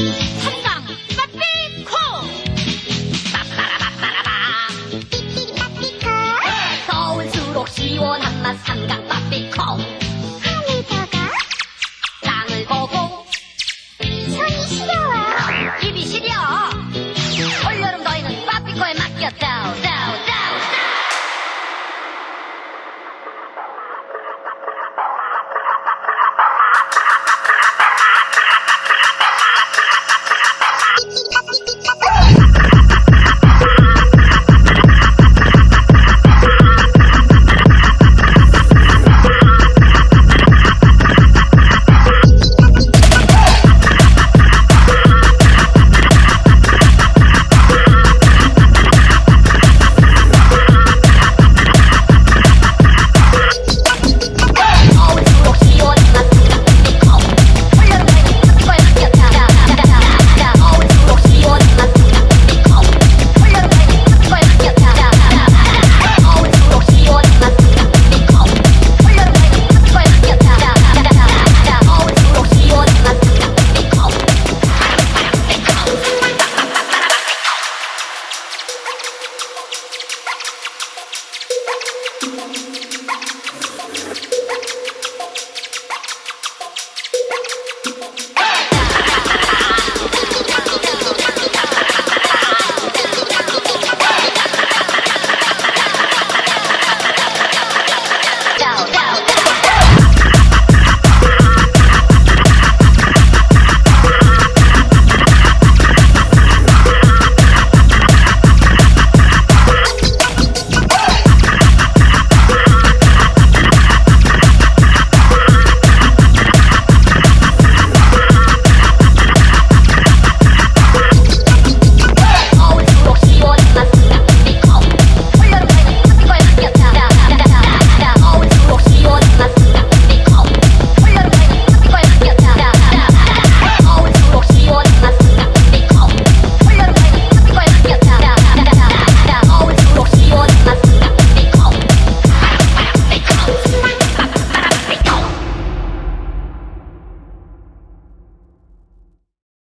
Hey!